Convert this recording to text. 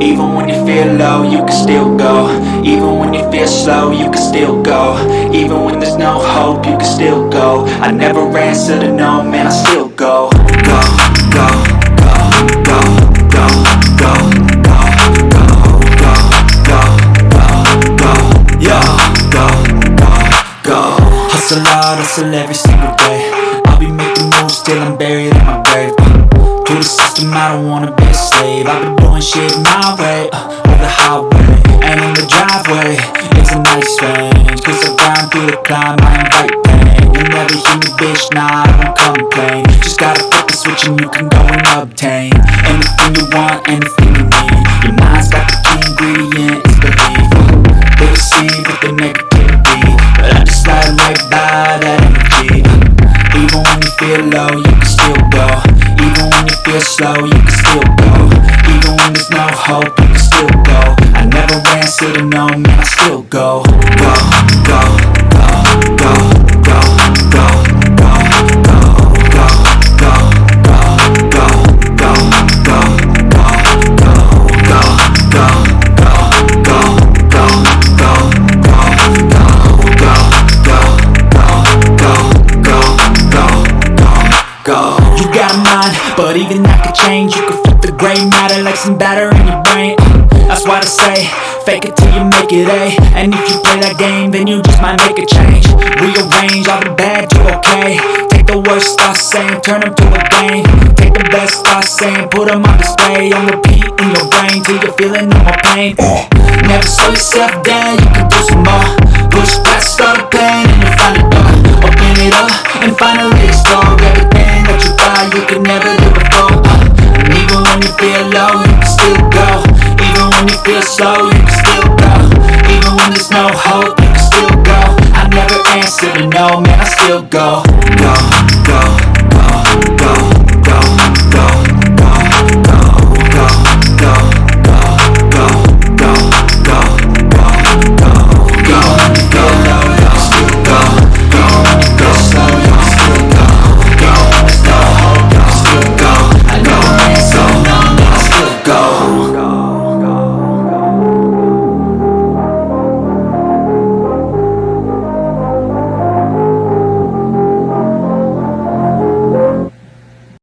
Even when you feel low, you can still go Even when you feel slow, you can still go Even when there's no hope, you can still go I never answer to no, man, I still go Go, go, go, go, go, go, go, go, go, go, go, go, yo, go, go, go Hustle hard, hustle every single day I'll be making moves till I'm buried in my grave to the system, I don't wanna be a slave I've been shit my way, uh, the highway And in the driveway, it's a nice range Cause I grind through the climb, I invite pain. You never hear me, bitch, nah, I don't complain. Just gotta flip the switch and you can go and obtain Anything you want, anything you need. Your mind's got the key ingredient, it's belief They receive with the negativity But I just slide right by that energy. Even when you feel low, you can still go. Even when you feel slow, you can still go Even when there's no hope, you can still go. I never answer to no, man, I still go, go, You got a mind, but even that could change. You can flip the gray matter like some batter in your brain. Uh, that's why I say, fake it till you make it A. And if you play that game, then you just might make a change. Rearrange all the bad to okay. Take the worst thoughts saying, turn them to a game. Take the best thoughts saying, put them on display. On repeat in your brain till you're feeling no more pain. Uh, never slow yourself down, you can do some more. Push past all the pain and you'll find a door. Open it up and finally feel slow, you can still go. Even when there's no hope, you can still go. I never answer to no, man, I still go. Go,